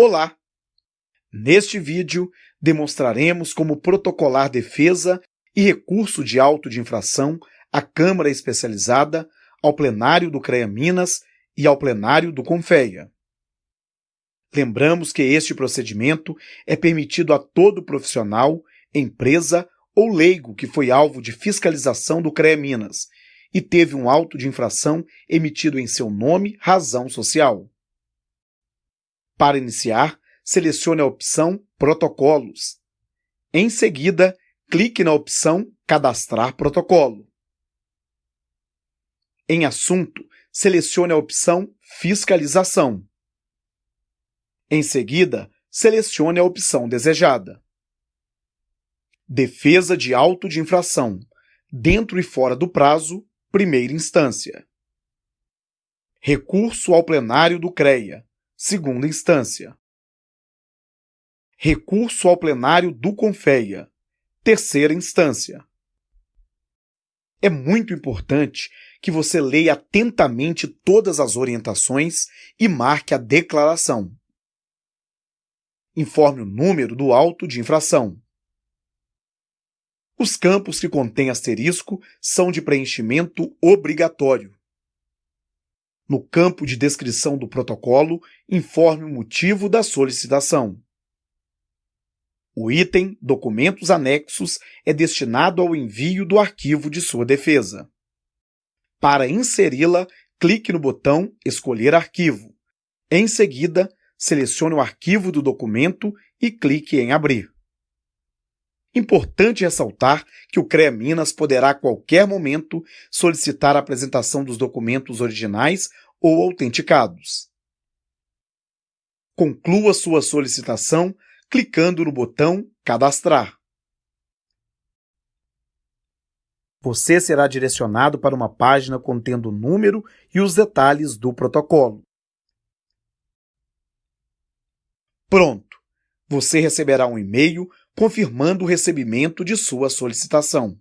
Olá! Neste vídeo, demonstraremos como protocolar defesa e recurso de auto de infração à Câmara Especializada, ao plenário do CREA Minas e ao plenário do CONFEA. Lembramos que este procedimento é permitido a todo profissional, empresa ou leigo que foi alvo de fiscalização do CREA Minas e teve um auto de infração emitido em seu nome, razão social. Para iniciar, selecione a opção Protocolos. Em seguida, clique na opção Cadastrar protocolo. Em Assunto, selecione a opção Fiscalização. Em seguida, selecione a opção desejada. Defesa de auto de infração, dentro e fora do prazo, primeira instância. Recurso ao plenário do CREA, segunda instância. Recurso ao plenário do CONFEA, terceira instância. É muito importante que você leia atentamente todas as orientações e marque a declaração. Informe o número do auto de infração. Os campos que contêm asterisco são de preenchimento obrigatório. No campo de descrição do protocolo, informe o motivo da solicitação. O item Documentos Anexos é destinado ao envio do arquivo de sua defesa. Para inseri-la, clique no botão Escolher arquivo. Em seguida, selecione o arquivo do documento e clique em Abrir. Importante ressaltar que o CREA Minas poderá a qualquer momento solicitar a apresentação dos documentos originais ou autenticados. Conclua sua solicitação clicando no botão Cadastrar. Você será direcionado para uma página contendo o número e os detalhes do protocolo. Pronto! Você receberá um e-mail confirmando o recebimento de sua solicitação.